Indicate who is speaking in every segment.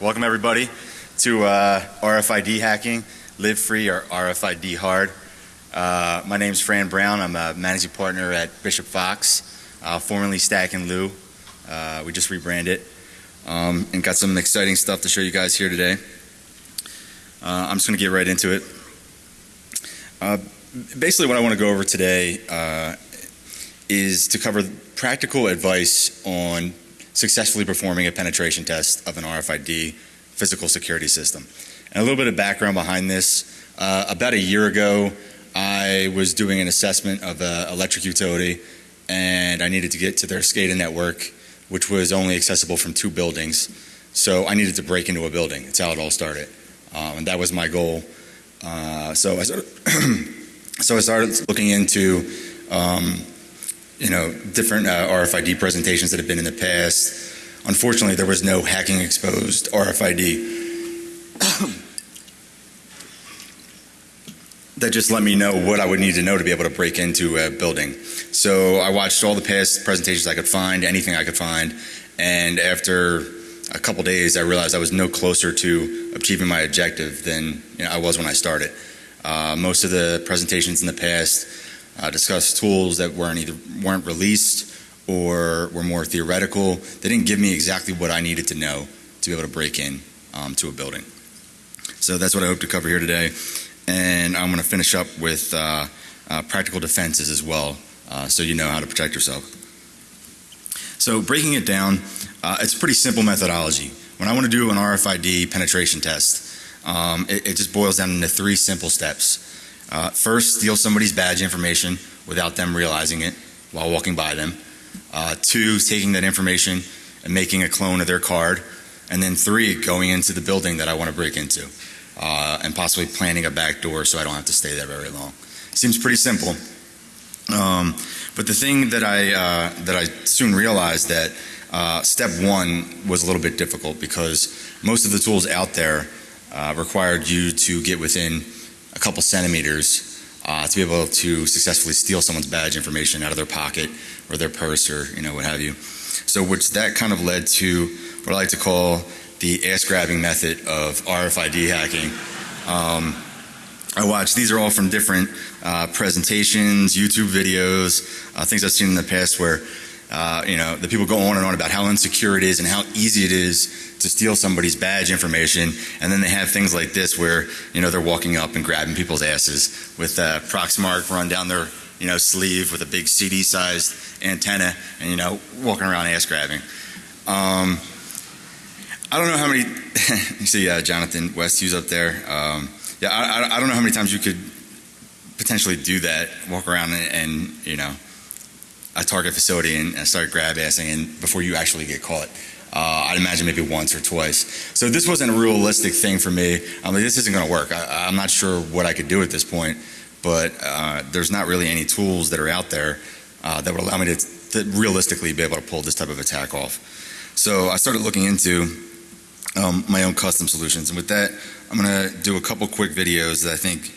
Speaker 1: Welcome everybody to uh, RFID hacking, live free or RFID hard. Uh, my name is Fran Brown. I'm a managing partner at Bishop Fox, uh, formerly Stack and Lou. Uh, we just rebranded um, and got some exciting stuff to show you guys here today. Uh, I'm just going to get right into it. Uh, basically, what I want to go over today is to cover practical advice on successfully performing a penetration test of an RFID physical security system. And a little bit of background behind this. Uh, about a year ago, I was doing an assessment of an electric utility and I needed to get to their SCADA network, which was only accessible from two buildings. So I needed to break into a building. That's how it all started. Um, and that was my goal. Uh, so I started, so I started looking into um, you know, different uh, RFID presentations that have been in the past. Unfortunately, there was no hacking exposed RFID. that just let me know what I would need to know to be able to break into a building. So I watched all the past presentations I could find, anything I could find, and after a couple days I realized I was no closer to achieving my objective than you know, I was when I started. Uh, most of the presentations in the past uh, discussed tools that weren't either weren't released or were more theoretical. They didn't give me exactly what I needed to know to be able to break in um, to a building. So that's what I hope to cover here today. And I'm going to finish up with uh, uh, practical defenses as well, uh, so you know how to protect yourself. So breaking it down, uh, it's a pretty simple methodology. When I want to do an RFID penetration test, um, it, it just boils down into three simple steps. Uh, first, steal somebody's badge information without them realizing it while walking by them. Uh, two, taking that information and making a clone of their card. And then three, going into the building that I want to break into uh, and possibly planning a back door so I don't have to stay there very long. Seems pretty simple. Um, but the thing that I, uh, that I soon realized that uh, step one was a little bit difficult because most of the tools out there uh, required you to get within a couple centimeters uh, to be able to successfully steal someone's badge information out of their pocket or their purse or you know what have you. So which that kind of led to what I like to call the ass grabbing method of RFID hacking. Um, I watch these are all from different uh, presentations, YouTube videos, uh, things I've seen in the past where uh, you know the people go on and on about how insecure it is and how easy it is to steal somebody's badge information, and then they have things like this where you know they're walking up and grabbing people's asses with a Proxmark run down their you know sleeve with a big CD-sized antenna, and you know walking around ass grabbing. Um, I don't know how many. you see uh, Jonathan Westhughes up there. Um, yeah, I, I, don't know how many times you could potentially do that, walk around and, and you know a target facility and, and start grab assing and before you actually get caught. Uh, I'd imagine maybe once or twice. So this wasn't a realistic thing for me. I'm like, this isn't going to work. I, am not sure what I could do at this point, but uh, there's not really any tools that are out there uh, that would allow me to, to, realistically be able to pull this type of attack off. So I started looking into um, my own custom solutions, and with that, I'm going to do a couple quick videos that I think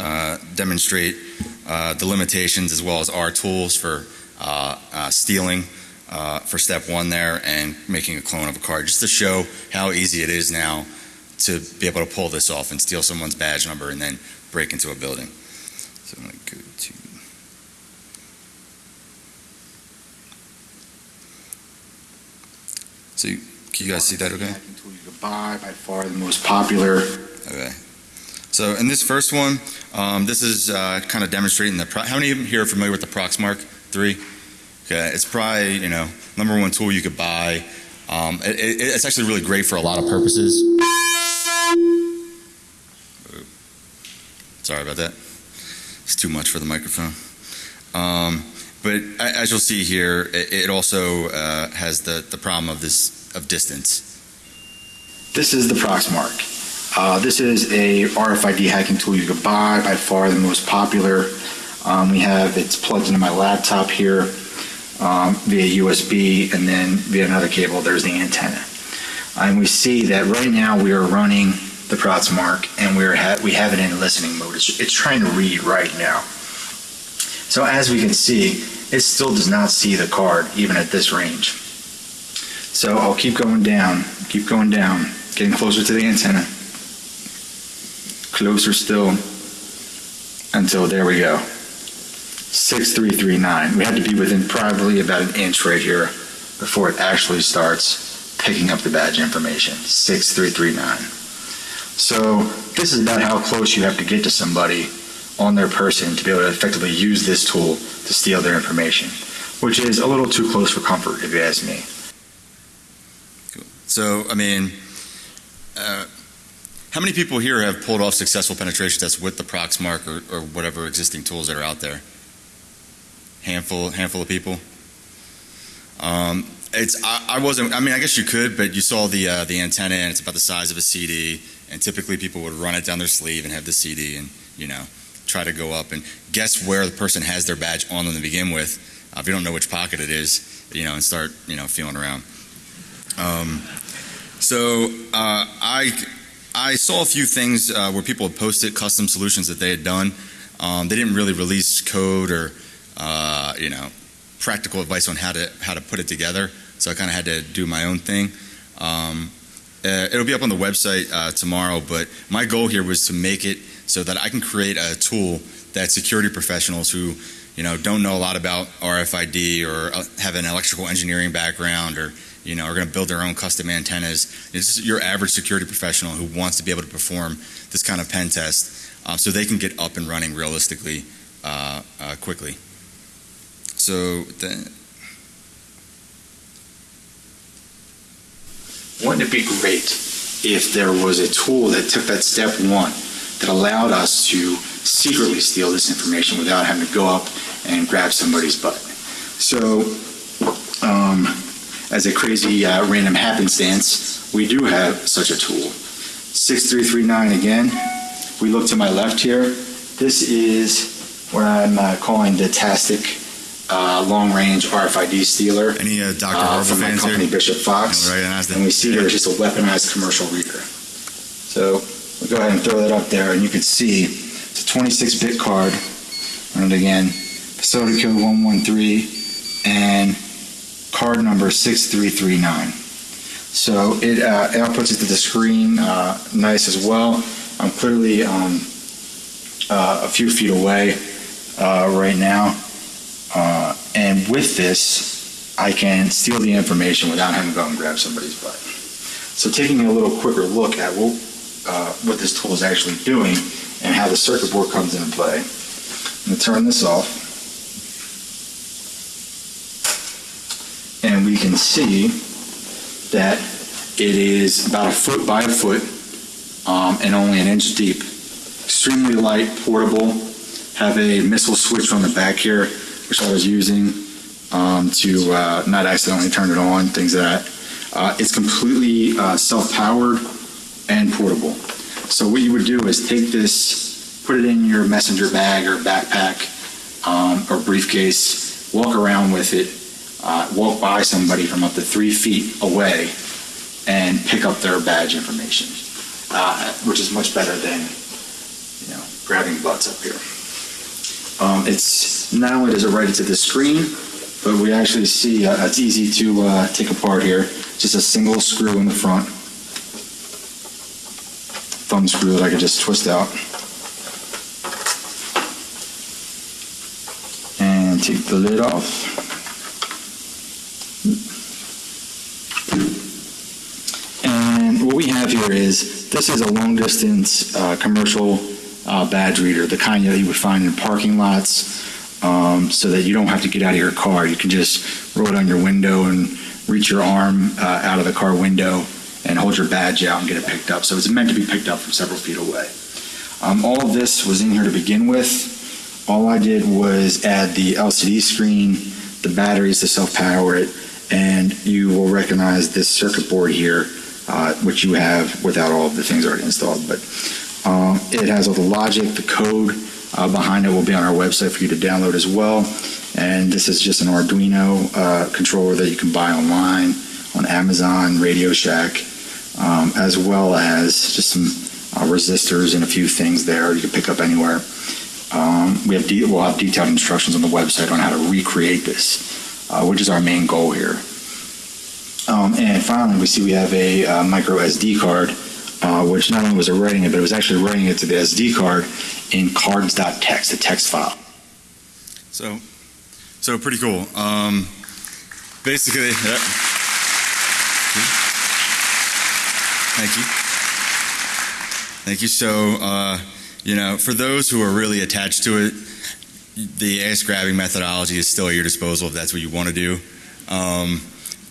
Speaker 1: uh, demonstrate uh, the limitations as well as our tools for stealing uh, for step one there and making a clone of a card just to show how easy it is now to be able to pull this off and steal someone's badge number and then break into a building. So I'm going to go to So you, can you guys see that okay?
Speaker 2: You can buy by far the most popular.
Speaker 1: Okay. So in this first one, um, this is uh, kind of demonstrating the, how many of you here are familiar with the Proxmark 3? Okay, it's probably you know number one tool you could buy. Um, it, it, it's actually really great for a lot of purposes. Sorry about that. It's too much for the microphone. Um, but as you'll see here, it, it also uh, has the, the problem of this of distance.
Speaker 2: This is the Proxmark. Uh, this is a RFID hacking tool you could buy, by far the most popular. Um, we have, it's plugged into my laptop here um, via USB and then via another cable there's the antenna. And we see that right now we are running the Proxmark and we're ha we have it in listening mode. It's, it's trying to read right now. So as we can see, it still does not see the card even at this range. So I'll keep going down, keep going down. getting closer to the antenna. Closer still until there we go. 6339. We had to be within probably about an inch right here before it actually starts picking up the badge information. 6339. So this is about how close you have to get to somebody on their person to be able to effectively use this tool to steal their information, which is a little too close for comfort, if you ask me.
Speaker 1: So, I mean, uh, how many people here have pulled off successful penetration tests with the Proxmark or, or whatever existing tools that are out there? Handful, handful of people. Um, it's I, I wasn't. I mean, I guess you could, but you saw the uh, the antenna, and it's about the size of a CD. And typically, people would run it down their sleeve and have the CD, and you know, try to go up and guess where the person has their badge on them to begin with. Uh, if you don't know which pocket it is, you know, and start you know feeling around. Um, so uh, I I saw a few things uh, where people had posted custom solutions that they had done. Um, they didn't really release code or uh, you know practical advice on how to how to put it together. So I kind of had to do my own thing. Um, uh, it'll be up on the website uh, tomorrow, but my goal here was to make it so that I can create a tool that security professionals who you know don't know a lot about RFID or uh, have an electrical engineering background or you know are going to build their own custom antennas. It's just your average security professional who wants to be able to perform this kind of pen test, um, so they can get up and running realistically uh, uh, quickly. So the,
Speaker 2: Wouldn't it be great if there was a tool that took that step one that allowed us to secretly steal this information without having to go up and grab somebody's butt? So, um, as a crazy uh, random happenstance, we do have such a tool. 6339 again. We look to my left here. This is what I'm uh, calling the Tastic uh, long range RFID stealer
Speaker 1: any uh, Dr.
Speaker 2: uh, from my
Speaker 1: fans here?
Speaker 2: company Bishop Fox.
Speaker 1: And
Speaker 2: And we see here it's just a weaponized commercial reader. So we'll go ahead and throw that up there, and you can see it's a 26-bit card. Run it again. Facility code 113 and card number 6339. So it uh, outputs it to the screen uh, nice as well. I'm clearly um, uh, a few feet away uh, right now. And with this, I can steal the information without having to go and grab somebody's butt. So taking a little quicker look at what, uh, what this tool is actually doing and how the circuit board comes into play. I'm going to turn this off. And we can see that it is about a foot by a foot um, and only an inch deep. Extremely light, portable, have a missile switch on the back here, which I was using um, to uh, not accidentally turn it on, things like that. Uh, it's completely uh, self-powered and portable. So what you would do is take this, put it in your messenger bag or backpack um, or briefcase, walk around with it, uh, walk by somebody from up to three feet away, and pick up their badge information, uh, which is much better than you know grabbing butts up here. Um, it's does it write it to the screen, but we actually see uh, it's easy to uh, take apart here. Just a single screw in the front, thumb screw that I could just twist out, and take the lid off. And what we have here is this is a long distance uh, commercial uh, badge reader, the kind that you would find in parking lots, um, so that you don't have to get out of your car. You can just roll it on your window and reach your arm uh, out of the car window and hold your badge out and get it picked up. So it's meant to be picked up from several feet away. Um, all of this was in here to begin with. All I did was add the LCD screen, the batteries to self-power it, and you will recognize this circuit board here, uh, which you have without all of the things already installed. But um, it has all the logic, the code uh, behind it will be on our website for you to download as well. And this is just an Arduino uh, controller that you can buy online on Amazon, Radio Shack, um, as well as just some uh, resistors and a few things there you can pick up anywhere. Um, we have we'll have detailed instructions on the website on how to recreate this, uh, which is our main goal here. Um, and finally, we see we have a uh, micro SD card, uh, which not only was it writing it, but it was actually writing it to the SD card in cards.txt, a text file.
Speaker 1: So, so pretty cool. Um, basically, yeah. thank you, thank you. So, uh, you know, for those who are really attached to it, the ass grabbing methodology is still at your disposal if that's what you want to do. Um,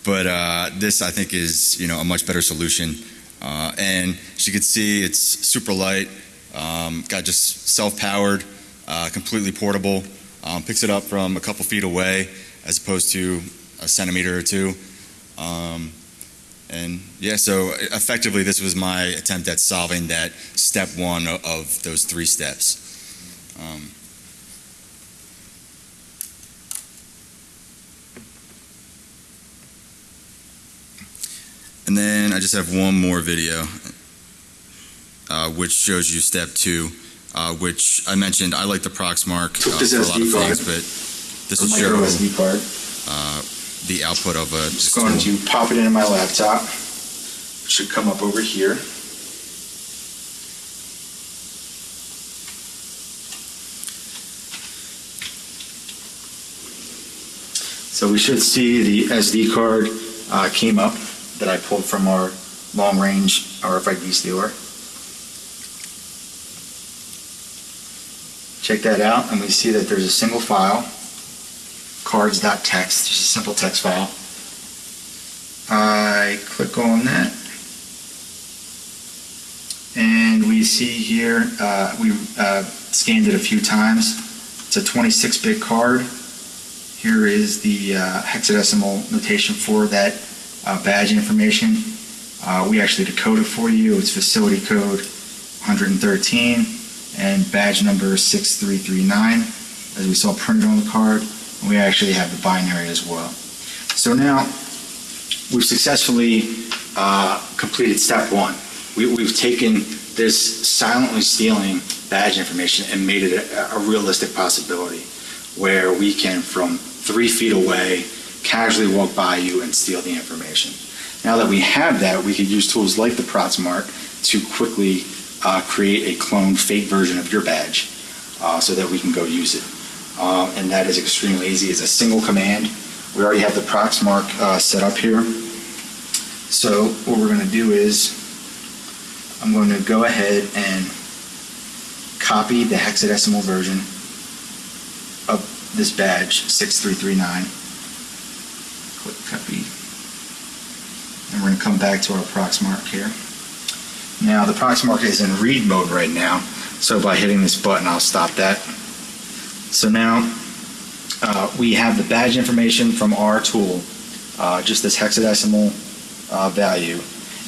Speaker 1: but uh, this, I think, is you know a much better solution. Uh, and as you can see, it's super light. Um, got just self-powered, uh, completely portable. Um, picks it up from a couple feet away as opposed to a centimeter or two. Um, and yeah, so effectively, this was my attempt at solving that step one of, of those three steps. And then I just have one more video, uh, which shows you step two, uh, which I mentioned. I like the Proxmark uh, for a lot of things, but this will show
Speaker 2: SD card.
Speaker 1: uh, the output of a
Speaker 2: Just going to pop it into my laptop. It Should come up over here. So we should see the SD card uh, came up that I pulled from our long-range RFID stealer. Check that out, and we see that there's a single file, cards.txt, just a simple text file. I click on that. And we see here, uh, we uh, scanned it a few times. It's a 26-bit card. Here is the uh, hexadecimal notation for that uh, badge information. Uh, we actually decode it for you. It's facility code 113 and badge number 6339, as we saw printed on the card. And we actually have the binary as well. So now, we've successfully uh, completed step one. We, we've taken this silently stealing badge information and made it a, a realistic possibility where we can, from three feet away, casually walk by you and steal the information. Now that we have that, we could use tools like the Proxmark to quickly uh, create a cloned fake version of your badge uh, so that we can go use it. Uh, and that is extremely easy. It's a single command. We already have the Proxmark uh, set up here. So what we're going to do is I'm going to go ahead and copy the hexadecimal version of this badge 6339. Click copy. And we're going to come back to our Proxmark here. Now the Proxmark is in read mode right now, so by hitting this button I'll stop that. So now uh, we have the badge information from our tool, uh, just this hexadecimal uh, value.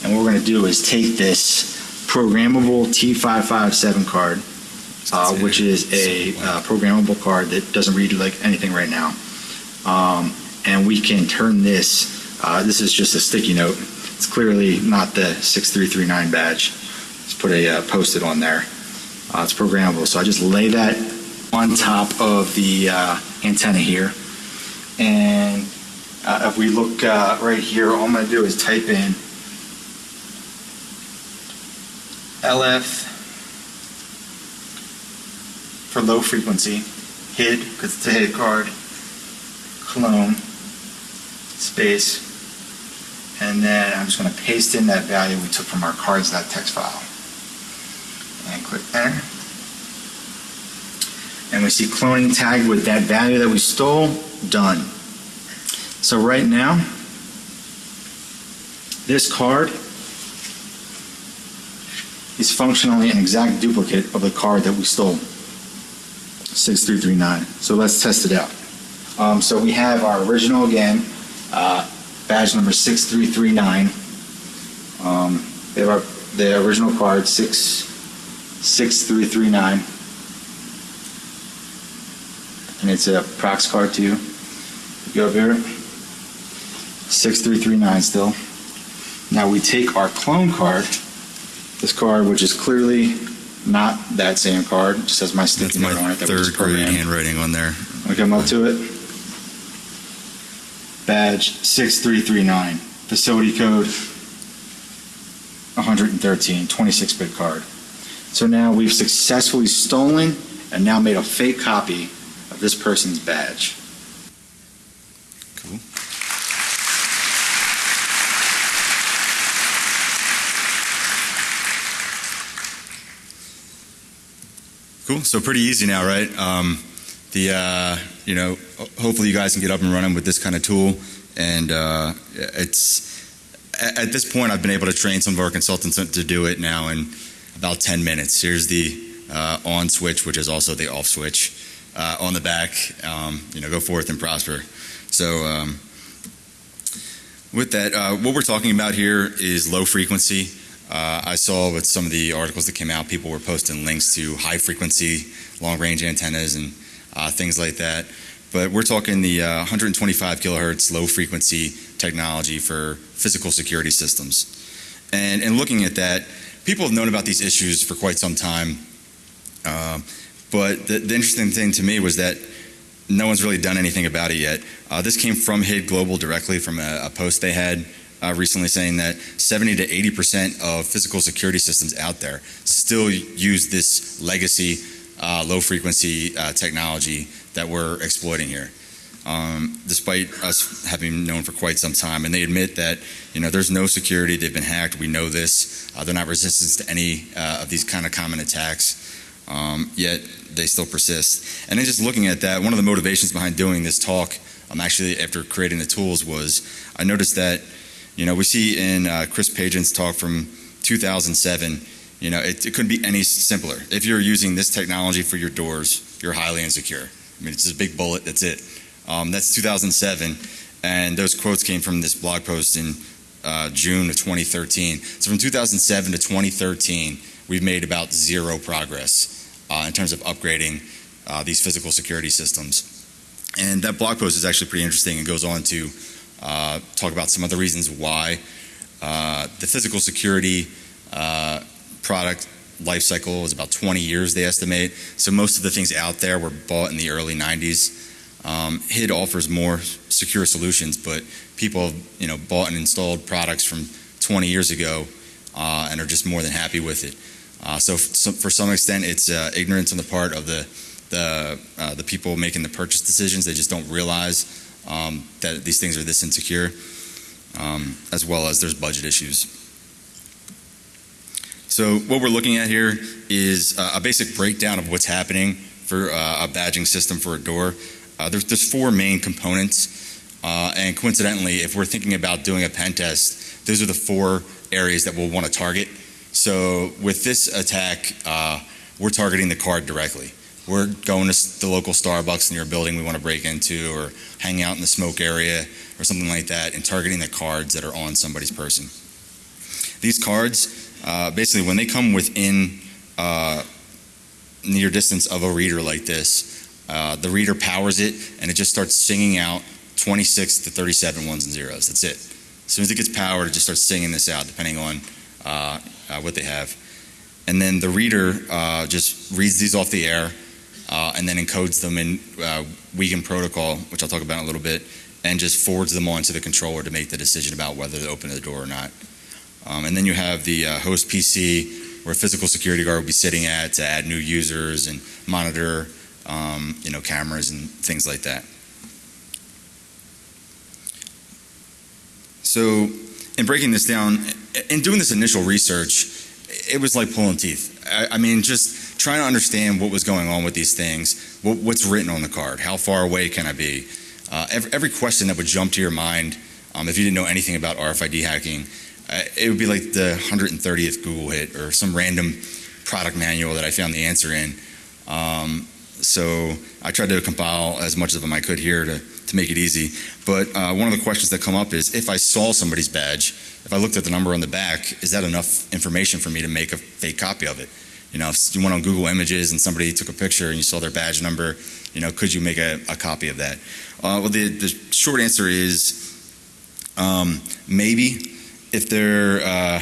Speaker 2: And what we're going to do is take this programmable T557 card, uh, which is a uh, programmable card that doesn't read like anything right now. Um, and we can turn this, uh, this is just a sticky note. It's clearly not the 6339 badge. Let's put a uh, post-it on there. Uh, it's programmable. So I just lay that on top of the uh, antenna here. And uh, if we look uh, right here, all I'm to do is type in LF for low frequency, HID, because it's a HID card, clone, space, and then I'm just going to paste in that value we took from our cards.txt file. And click enter. And we see cloning tagged with that value that we stole, done. So right now, this card is functionally an exact duplicate of the card that we stole, 6339. So let's test it out. Um, so we have our original again, uh, badge number 6339. Um, we have our, the original card, 66339. And it's a Prox card too. Go over here. 6339 still. Now we take our clone card, this card, which is clearly not that same card, just has my sticky
Speaker 1: my
Speaker 2: note on it that
Speaker 1: third grade handwriting on there.
Speaker 2: We come up to it. Badge 6339. facility code 113, 26-bit card. So now we've successfully stolen and now made a fake copy of this person's badge.
Speaker 1: Cool. Cool. So pretty easy now, right? Um, the uh, you know, hopefully you guys can get up and running with this kind of tool, and uh, it's at, this point I've been able to train some of our consultants to do it now in about 10 minutes. Here's the uh, on switch, which is also the off switch uh, on the back. Um, you know, go forth and prosper. So. Um, with that, uh, what we're talking about here is low frequency. Uh, I saw with some of the articles that came out, people were posting links to high frequency, long range antennas, and uh, things like that. But we're talking the uh, 125 kilohertz low frequency technology for physical security systems. And in looking at that, people have known about these issues for quite some time. Uh, but the, the interesting thing to me was that no one's really done anything about it yet. Uh, this came from HID Global directly from a, a post they had uh, recently saying that 70 to 80 percent of physical security systems out there still use this legacy uh, low frequency uh, technology that we're exploiting here. Um, despite us having known for quite some time, and they admit that you know there's no security, they've been hacked. We know this. Uh, they're not resistant to any uh, of these kind of common attacks. Um, yet they still persist. And then just looking at that, one of the motivations behind doing this talk, um, actually after creating the tools, was I noticed that, you know, we see in uh, Chris Pageant's talk from 2007, you know, it, it couldn't be any simpler. If you're using this technology for your doors, you're highly insecure. I mean, it's just a big bullet, that's it. Um, that's 2007, and those quotes came from this blog post in uh, June of 2013. So from 2007 to 2013, we've made about zero progress uh, in terms of upgrading uh, these physical security systems. And that blog post is actually pretty interesting It goes on to uh, talk about some of the reasons why uh, the physical security uh, product life cycle is about 20 years, they estimate. So most of the things out there were bought in the early 90s. Um, HID offers more secure solutions, but people have you know, bought and installed products from 20 years ago uh, and are just more than happy with it. Uh, so, so for some extent, it's uh, ignorance on the part of the the uh, the people making the purchase decisions. They just don't realize um, that these things are this insecure, um, as well as there's budget issues. So what we're looking at here is uh, a basic breakdown of what's happening for uh, a badging system for a door. Uh, there's, there's four main components, uh, and coincidentally, if we're thinking about doing a pen test, those are the four areas that we'll want to target. So with this attack, uh, we're targeting the card directly. We're going to the local Starbucks near a building we want to break into, or hang out in the smoke area, or something like that, and targeting the cards that are on somebody's person. These cards, uh, basically, when they come within uh, near distance of a reader like this, uh, the reader powers it, and it just starts singing out 26 to 37 ones and zeros. That's it. As soon as it gets powered, it just starts singing this out, depending on uh, uh, what they have. And then the reader uh, just reads these off the air and then encodes them in uh, protocol, which I'll talk about in a little bit, and just forwards them on to the controller to make the decision about whether to open the door or not. Um, and then you have the uh, host PC, where a physical security guard will be sitting at to add new users and monitor, um, you know, cameras and things like that. So, in breaking this down, in doing this initial research, it was like pulling teeth. I, I mean, just trying to understand what was going on with these things, what, what's written on the card, how far away can I be? Uh, every, every question that would jump to your mind, um, if you didn't know anything about RFID hacking, it would be like the 130th Google hit or some random product manual that I found the answer in. Um, so I tried to compile as much of them I could here to, to make it easy. But uh, one of the questions that come up is if I saw somebody's badge, if I looked at the number on the back, is that enough information for me to make a fake copy of it? You know, if you went on Google Images and somebody took a picture and you saw their badge number, you know, could you make a, a copy of that? Uh, well, the, the short answer is um, maybe if they're uh,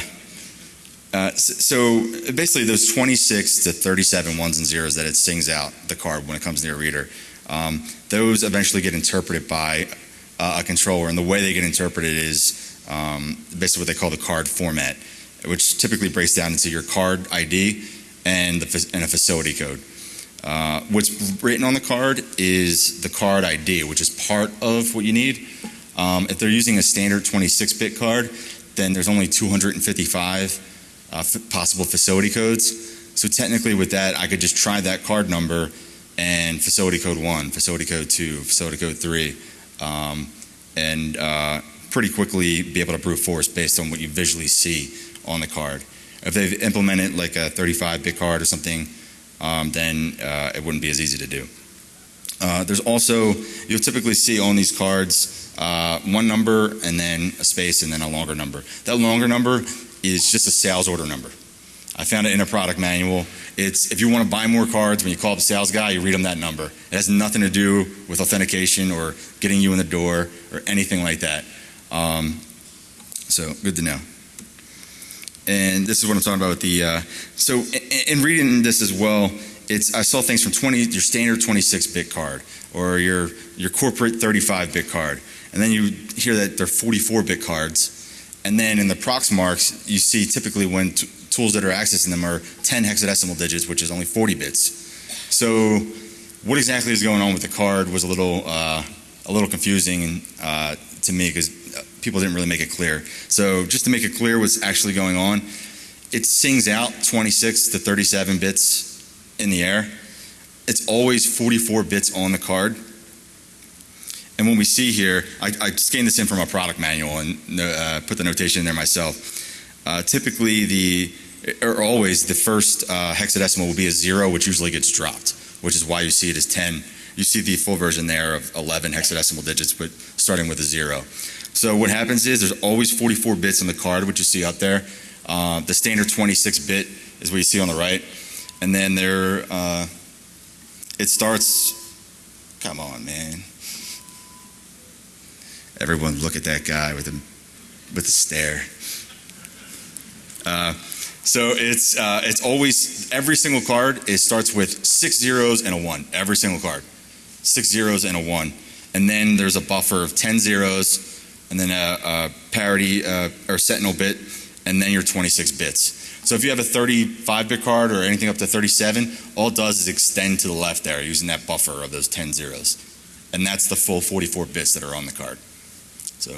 Speaker 1: uh, so basically those 26 to 37 ones and zeros that it sings out the card when it comes near a reader um, those eventually get interpreted by uh, a controller and the way they get interpreted is um, basically what they call the card format, which typically breaks down into your card ID and, the, and a facility code. Uh, what's written on the card is the card ID, which is part of what you need. Um, if they're using a standard 26-bit card, then there's only 255 uh, possible facility codes. So technically, with that, I could just try that card number and facility code one, facility code two, facility code three, um, and uh, pretty quickly be able to brute force based on what you visually see on the card. If they've implemented like a 35-bit card or something, um, then uh, it wouldn't be as easy to do. Uh, there's also, you'll typically see on these cards uh, one number and then a space and then a longer number. That longer number is just a sales order number. I found it in a product manual. It's if you want to buy more cards, when you call up the sales guy, you read them that number. It has nothing to do with authentication or getting you in the door or anything like that. Um, so good to know. And this is what I'm talking about with the. Uh, so in, in reading this as well, it's I saw things from 20 your standard 26-bit card or your your corporate 35-bit card, and then you hear that they're 44-bit cards, and then in the Proxmarks you see typically when tools that are accessing them are 10 hexadecimal digits, which is only 40 bits. So what exactly is going on with the card was a little uh, a little confusing uh, to me because people didn't really make it clear. So just to make it clear what's actually going on, it sings out 26 to 37 bits in the air. It's always 44 bits on the card. And when we see here, I, I scanned this in from a product manual and uh, put the notation in there myself. Uh, typically, the or always the first uh, hexadecimal will be a zero, which usually gets dropped, which is why you see it as 10. You see the full version there of 11 hexadecimal digits, but starting with a zero. So what happens is there's always 44 bits on the card, which you see up there. Uh, the standard 26 bit is what you see on the right, and then there uh, it starts. Come on, man! Everyone, look at that guy with the with the stare. Uh, so it's uh, it's always every single card. It starts with six zeros and a one. Every single card, six zeros and a one, and then there's a buffer of ten zeros, and then a, a parity uh, or sentinel bit, and then your 26 bits. So if you have a 35-bit card or anything up to 37, all it does is extend to the left there using that buffer of those 10 zeros, and that's the full 44 bits that are on the card. So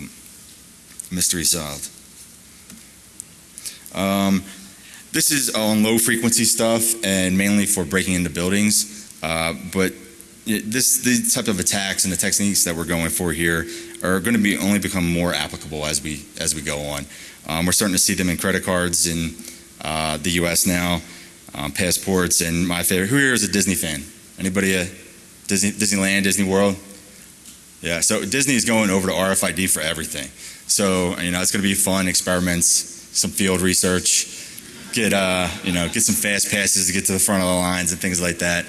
Speaker 1: mystery solved. Um, this is on low frequency stuff and mainly for breaking into buildings. Uh, but this these type of attacks and the techniques that we're going for here are going to be only become more applicable as we as we go on. Um, we're starting to see them in credit cards in uh, the U.S. now, um, passports, and my favorite. Who here is a Disney fan? Anybody a Disney Disneyland, Disney World? Yeah. So Disney is going over to RFID for everything. So you know it's going to be fun experiments, some field research get uh, you know get some fast passes to get to the front of the lines and things like that.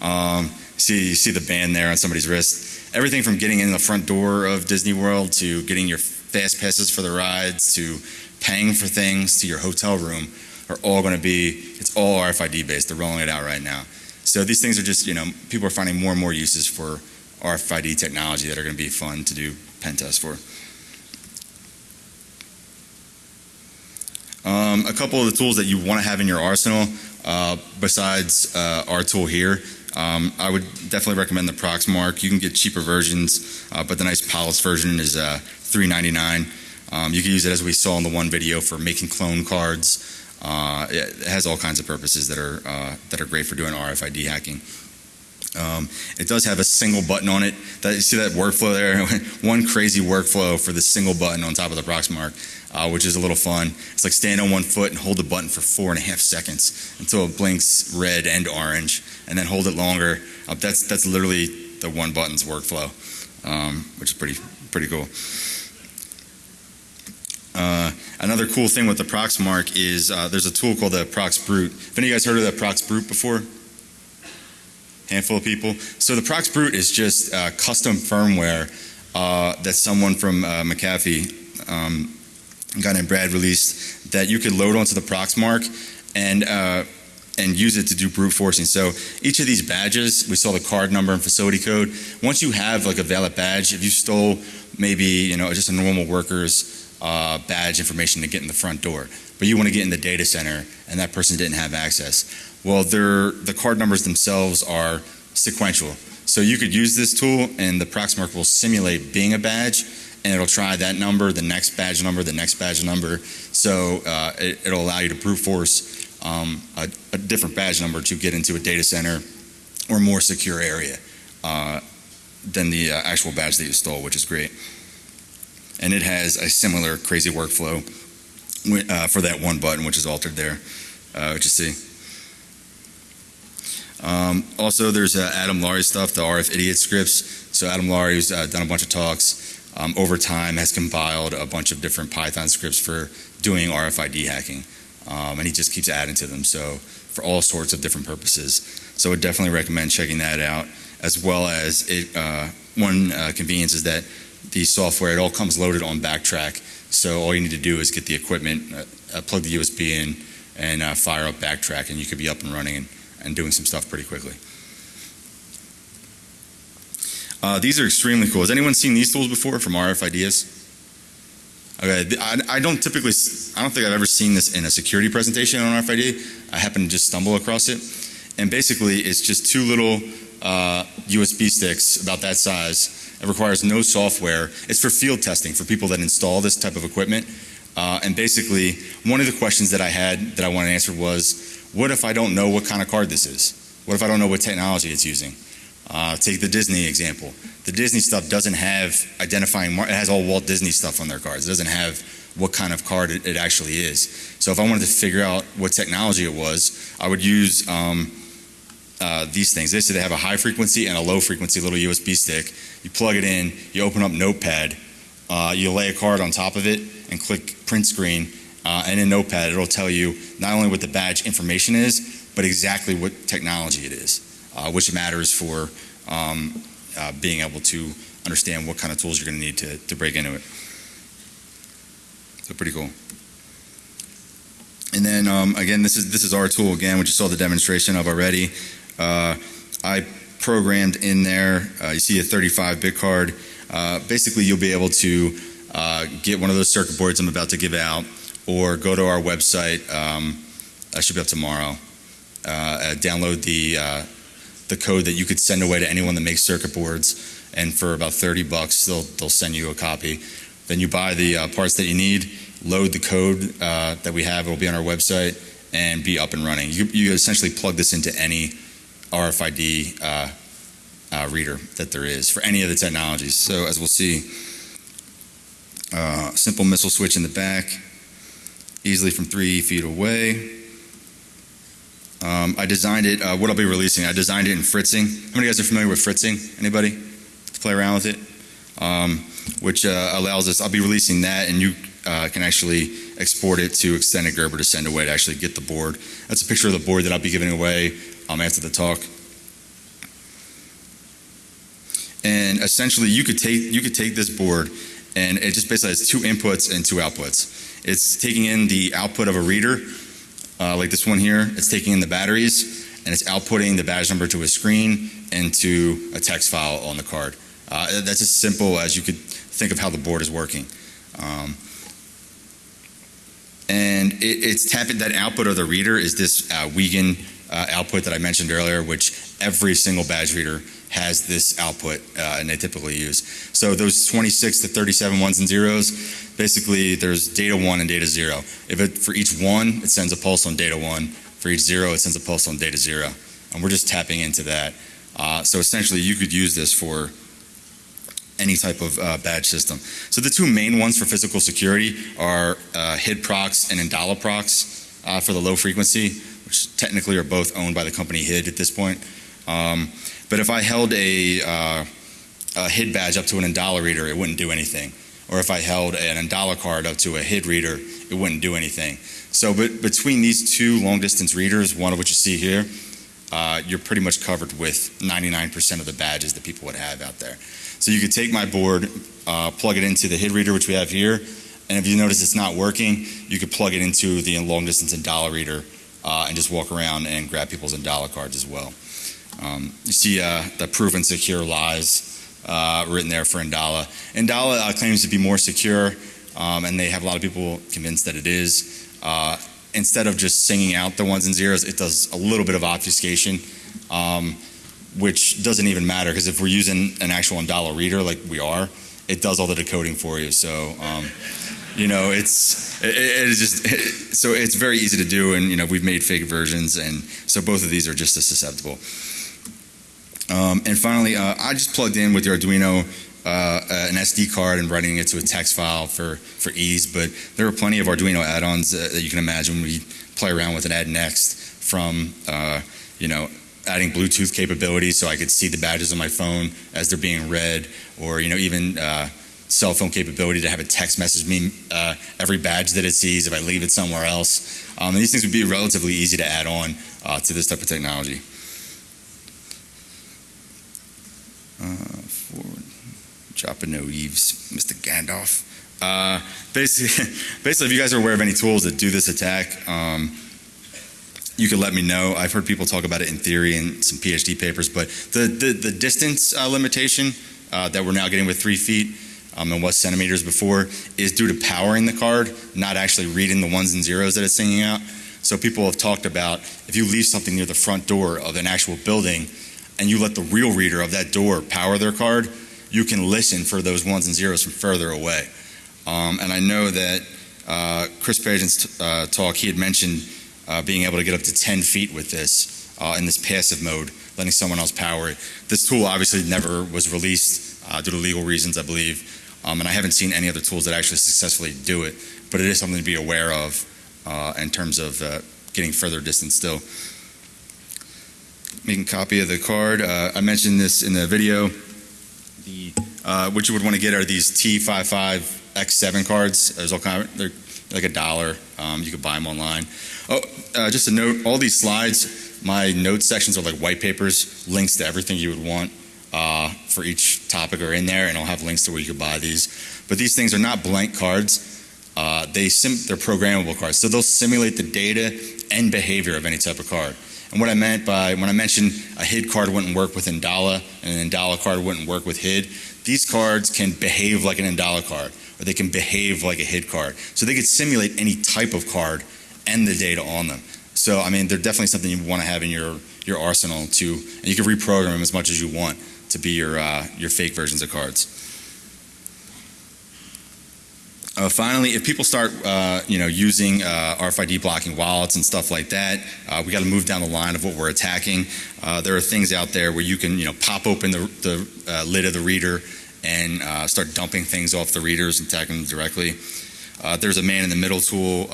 Speaker 1: Um, see you see the band there on somebody's wrist. Everything from getting in the front door of Disney World to getting your fast passes for the rides to paying for things to your hotel room are all going to be it's all RFID based. They're rolling it out right now. So these things are just you know people are finding more and more uses for RFID technology that are going to be fun to do pen tests for. Um, a couple of the tools that you want to have in your arsenal, uh, besides uh, our tool here, um, I would definitely recommend the Proxmark. You can get cheaper versions, uh, but the nice polished version is uh, $3.99. Um, you can use it as we saw in the one video for making clone cards. Uh, it has all kinds of purposes that are uh, that are great for doing RFID hacking. Um, it does have a single button on it. That, you see that workflow there? one crazy workflow for the single button on top of the Proxmark, uh, which is a little fun. It's like stand on one foot and hold the button for four and a half seconds until it blinks red and orange, and then hold it longer. Uh, that's that's literally the one button's workflow, um, which is pretty pretty cool. Uh, another cool thing with the Proxmark is uh, there's a tool called the Prox Brute. Have any of you guys heard of the Prox Brute before? Handful of people. So the Prox Brute is just uh, custom firmware uh, that someone from uh, McAfee, um, a guy named Brad, released that you could load onto the Proxmark and uh, and use it to do brute forcing. So each of these badges, we saw the card number and facility code. Once you have like a valid badge, if you stole maybe you know just a normal worker's uh, badge information to get in the front door, but you want to get in the data center and that person didn't have access. Well, the card numbers themselves are sequential. So you could use this tool and the Proxmark will simulate being a badge and it'll try that number, the next badge number, the next badge number. So uh, it, it'll allow you to brute force um, a, a different badge number to get into a data center or more secure area uh, than the uh, actual badge that you stole, which is great. And it has a similar crazy workflow uh, for that one button, which is altered there, uh, which you see. Um, also, there's uh, Adam Laurie stuff, the RF idiot scripts. So Adam Laurie, who's uh, done a bunch of talks um, over time, has compiled a bunch of different Python scripts for doing RFID hacking, um, and he just keeps adding to them. So for all sorts of different purposes. So I would definitely recommend checking that out, as well as it. Uh, one uh, convenience is that the software it all comes loaded on Backtrack. So all you need to do is get the equipment, uh, uh, plug the USB in, and uh, fire up Backtrack, and you could be up and running and, and doing some stuff pretty quickly. Uh, these are extremely cool. Has anyone seen these tools before from RF Ideas? Okay, I, I don't typically, I don't think I've ever seen this in a security presentation on RFID. I happened to just stumble across it. And basically, it's just two little uh, USB sticks about that size. It requires no software. It's for field testing for people that install this type of equipment. Uh, and basically, one of the questions that I had that I wanted to answer was, what if I don't know what kind of card this is? What if I don't know what technology it's using? Uh, take the Disney example. The Disney stuff doesn't have identifying, it has all Walt Disney stuff on their cards. It doesn't have what kind of card it, it actually is. So if I wanted to figure out what technology it was, I would use um, uh, these things. They say they have a high frequency and a low frequency little USB stick. You plug it in, you open up Notepad, uh, you lay a card on top of it and click print screen. Uh, and in Notepad, it'll tell you not only what the badge information is, but exactly what technology it is, uh, which matters for um, uh, being able to understand what kind of tools you're going to need to, to break into it. So pretty cool. And then um, again, this is this is our tool again, which you saw the demonstration of already. Uh, I programmed in there. Uh, you see a 35-bit card. Uh, basically, you'll be able to get one of those circuit boards I'm about to give out, or go to our website. Um, I should be up tomorrow. Download the the code that you could send away to anyone that makes circuit boards, and for about 30 bucks, they'll they'll send you a copy. Then you buy the uh, parts that you need, load the code uh, that we have. It'll be on our website and be up and running. You you essentially plug this into any RFID uh, uh, reader that there is for any of the technologies. So as we'll see, uh, simple missile switch in the back, easily from three feet away. Um, I designed it. Uh, what I'll be releasing, I designed it in fritzing. How many guys are familiar with fritzing? Anybody? To play around with it, um, which uh, allows us. I'll be releasing that, and you uh, can actually export it to extended Gerber to send away to actually get the board. That's a picture of the board that I'll be giving away um, after the talk. And essentially, you could take you could take this board, and it just basically has two inputs and two outputs. It's taking in the output of a reader, uh, like this one here. It's taking in the batteries, and it's outputting the badge number to a screen and to a text file on the card. Uh, that's as simple as you could think of how the board is working. Um, and it, it's tapping that output of the reader is this uh, Wiegand uh, output that I mentioned earlier, which every single badge reader has this output, uh, and they typically use. So those 26 to 37 ones and zeros, basically there's data one and data zero. If it, for each one, it sends a pulse on data one. For each zero, it sends a pulse on data zero. And we're just tapping into that. Uh, so essentially, you could use this for any type of uh, badge system. So the two main ones for physical security are uh, HID-Prox and Indala-Prox uh, for the low frequency, which technically are both owned by the company HID at this point. Um, but if I held a, uh, a HID badge up to an Indala reader, it wouldn't do anything. Or if I held an Indala card up to a HID reader, it wouldn't do anything. So but between these two long distance readers, one of which you see here, uh, you're pretty much covered with 99% of the badges that people would have out there. So you could take my board, uh, plug it into the HID reader, which we have here, and if you notice it's not working, you could plug it into the long distance Indala reader uh, and just walk around and grab people's Indala cards as well. Um, you see uh, the proven secure lies uh, written there for Indala. Indala uh, claims to be more secure. um, and they have a lot of people convinced that it is. Uh, instead of just singing out the ones and zeros, it does a little bit of obfuscation, um, which doesn't even matter because if we're using an actual Indala reader like we are, it does all the decoding for you. So, um, you know, it's it, it is just so it's very easy to do, and you know, we've made fake versions, and so both of these are just as susceptible. Um, and finally, uh, I just plugged in with the Arduino uh, an SD card and writing it to a text file for, for ease, but there are plenty of Arduino add-ons uh, that you can imagine. We play around with an add next from, uh, you know, adding Bluetooth capabilities so I could see the badges on my phone as they're being read, or, you know, even uh, cell phone capability to have a text message me uh, every badge that it sees if I leave it somewhere else. Um, and these things would be relatively easy to add on uh, to this type of technology. forward. Dropping no eaves, Mr. Gandalf. Uh, basically, basically, if you guys are aware of any tools that do this attack, um, you can let me know. I've heard people talk about it in theory and some PhD papers, but the the, the distance uh, limitation uh, that we're now getting with three feet um, and was centimeters before is due to powering the card, not actually reading the ones and zeros that it's singing out. So people have talked about if you leave something near the front door of an actual building and you let the real reader of that door power their card, you can listen for those ones and zeros from further away. Um, and I know that uh, Chris Pageant's uh, talk, he had mentioned uh, being able to get up to 10 feet with this uh, in this passive mode, letting someone else power it. This tool obviously never was released uh, due to legal reasons, I believe. Um, and I haven't seen any other tools that actually successfully do it, but it is something to be aware of uh, in terms of getting further distance still. Making copy of the card. I mentioned this in the video the uh, what you would want to get are these T55 X7 cards. There's all kind of, they're like a dollar. Um, you could buy them online. Oh, uh, just a note: all these slides, my notes sections are like white papers, links to everything you would want uh, for each topic are in there, and I'll have links to where you can buy these. But these things are not blank cards. Uh, they they're programmable cards, so they'll simulate the data and behavior of any type of card. And what I meant by when I mentioned a HID card wouldn't work with Andala and an Andala card wouldn't work with HID, these cards can behave like an Indala card or they can behave like a HID card. So they could simulate any type of card and the data on them. So I mean, they're definitely something you want to have in your your arsenal to, and you can reprogram them as much as you want to be your uh, your fake versions of cards. Uh, finally, if people start, uh, you know, using uh, RFID blocking wallets and stuff like that, uh, we got to move down the line of what we're attacking. Uh, there are things out there where you can, you know, pop open the, the uh, lid of the reader and start dumping things off the readers and attacking them directly. there's a man in the middle tool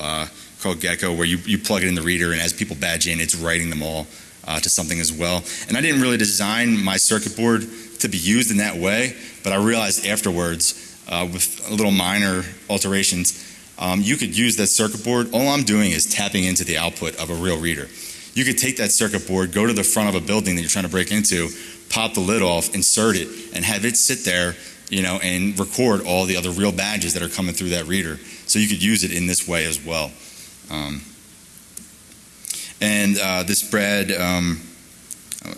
Speaker 1: called Gecko where you, you plug it in the reader and as people badge in, it's writing them all to something as well. And I didn't really design my circuit board to be used in that way, but I realized afterwards uh, with a little minor alterations, um, you could use that circuit board. All I'm doing is tapping into the output of a real reader. You could take that circuit board, go to the front of a building that you're trying to break into, pop the lid off, insert it, and have it sit there, you know, and record all the other real badges that are coming through that reader. So you could use it in this way as well. Um, and uh, this Brad, um,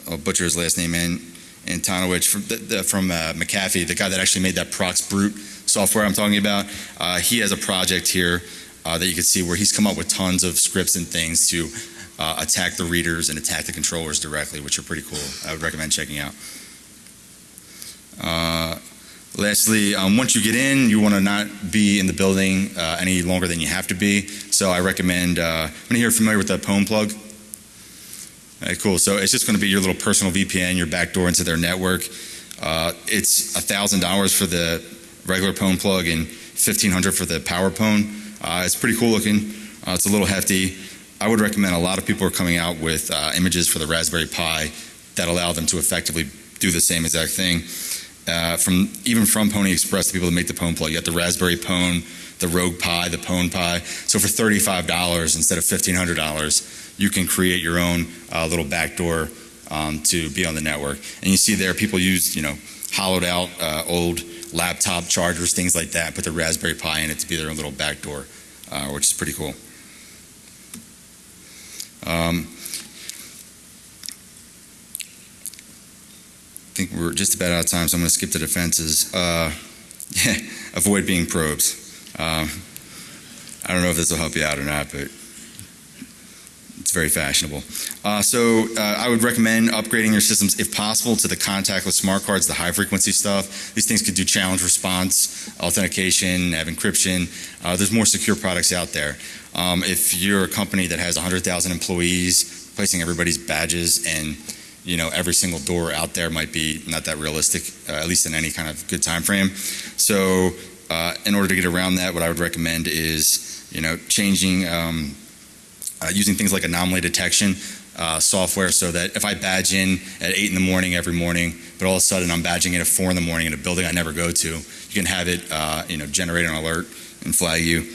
Speaker 1: I'll butcher his last name in, Antonowicz from, the, the, from uh, McAfee, the guy that actually made that Prox Brute software I'm talking about. Uh, he has a project here uh, that you can see where he's come up with tons of scripts and things to uh, attack the readers and attack the controllers directly, which are pretty cool. I would recommend checking out. Lastly, um, once you get in, you want to not be in the building uh, any longer than you have to be. So I recommend, uh, when you're familiar with the Pwn plug, Right, cool. So it's just going to be your little personal VPN, your backdoor into their network. Uh, it's $1,000 for the regular Pwn plug and 1500 for the power Pwn. Uh, it's pretty cool looking. Uh, it's a little hefty. I would recommend a lot of people are coming out with uh, images for the Raspberry Pi that allow them to effectively do the same exact thing. Uh, from even from Pony Express, the people that make the Pone plug, you got the Raspberry Pone, the Rogue Pi, the Pone Pi. So for $35 instead of $1,500, you can create your own uh, little backdoor um, to be on the network. And you see there, people use, you know, hollowed out uh, old laptop chargers, things like that, put the Raspberry Pi in it to be their own little backdoor, uh, which is pretty cool. Um, I think we're just about out of time, so I'm going to skip the defenses. Uh, yeah, avoid being probes. Um, I don't know if this will help you out or not, but it's very fashionable. Uh, so uh, I would recommend upgrading your systems if possible to the contactless smart cards, the high frequency stuff. These things could do challenge response, authentication, have encryption. Uh, there's more secure products out there. Um, if you're a company that has 100,000 employees, placing everybody's badges and you know every single door out there might be not that realistic, uh, at least in any kind of good time frame. So uh, in order to get around that, what I would recommend is you know changing. Um, uh, using things like anomaly detection uh, software so that if I badge in at 8 in the morning every morning, but all of a sudden I'm badging in at 4 in the morning in a building I never go to, you can have it uh, you know, generate an alert and flag you.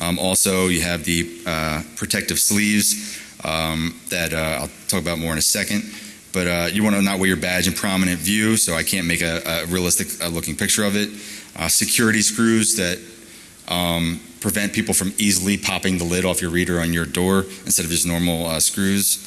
Speaker 1: Um, also, you have the uh, protective sleeves um, that I'll talk about more in a second. But uh, you want to not wear your badge in prominent view, so I can't make a, a realistic uh, looking picture of it. security screws that um, prevent people from easily popping the lid off your reader on your door instead of just normal uh, screws.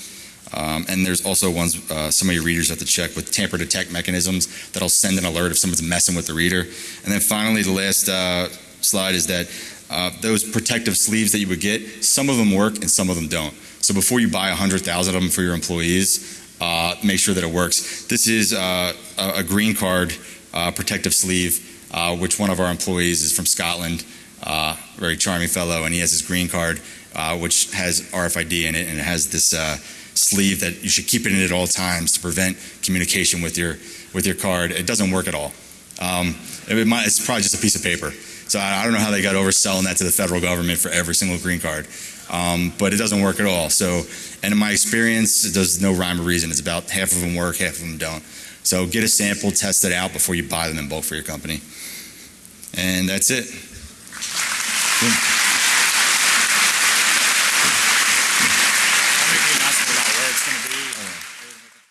Speaker 1: Um, and there's also ones uh, some of your readers have to check with tamper detect mechanisms that'll send an alert if someone's messing with the reader. And then finally, the last uh, slide is that uh, those protective sleeves that you would get, some of them work and some of them don't. So before you buy 100,000 of them for your employees, uh, make sure that it works. This is uh, a green card protective sleeve, which one of our employees is from Scotland uh, very charming fellow, and he has his green card, uh, which has RFID in it, and it has this uh, sleeve that you should keep it in at all times to prevent communication with your with your card. It doesn't work at all. Um, it might, it's probably just a piece of paper. So I, I don't know how they got overselling that to the federal government for every single green card, um, but it doesn't work at all. So, and in my experience, there's no rhyme or reason. It's about half of them work, half of them don't. So get a sample, test it out before you buy them in bulk for your company. And that's it.